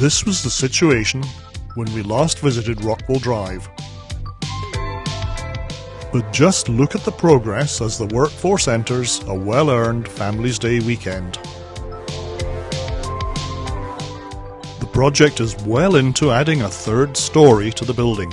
This was the situation when we last visited Rockwell Drive. But just look at the progress as the workforce enters a well earned Families Day weekend. The project is well into adding a third story to the building.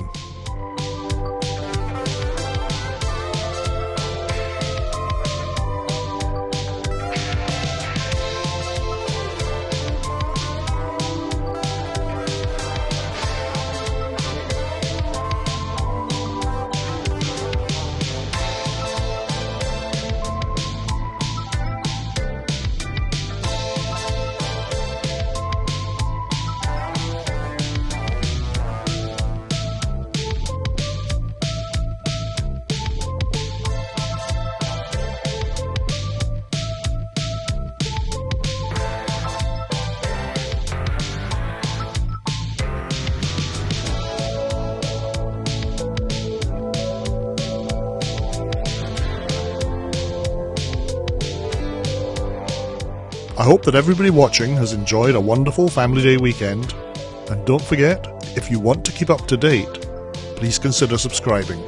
I hope that everybody watching has enjoyed a wonderful Family Day weekend. And don't forget, if you want to keep up to date, please consider subscribing.